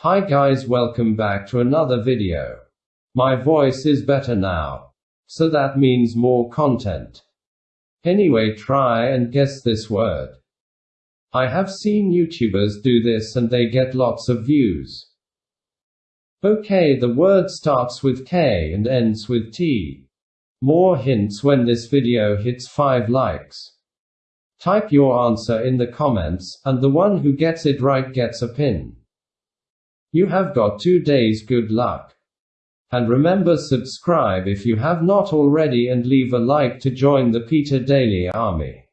Hi guys welcome back to another video. My voice is better now. So that means more content. Anyway try and guess this word. I have seen YouTubers do this and they get lots of views. Okay the word starts with K and ends with T. More hints when this video hits 5 likes. Type your answer in the comments, and the one who gets it right gets a pin. You have got two days good luck. And remember subscribe if you have not already and leave a like to join the Peter Daily Army.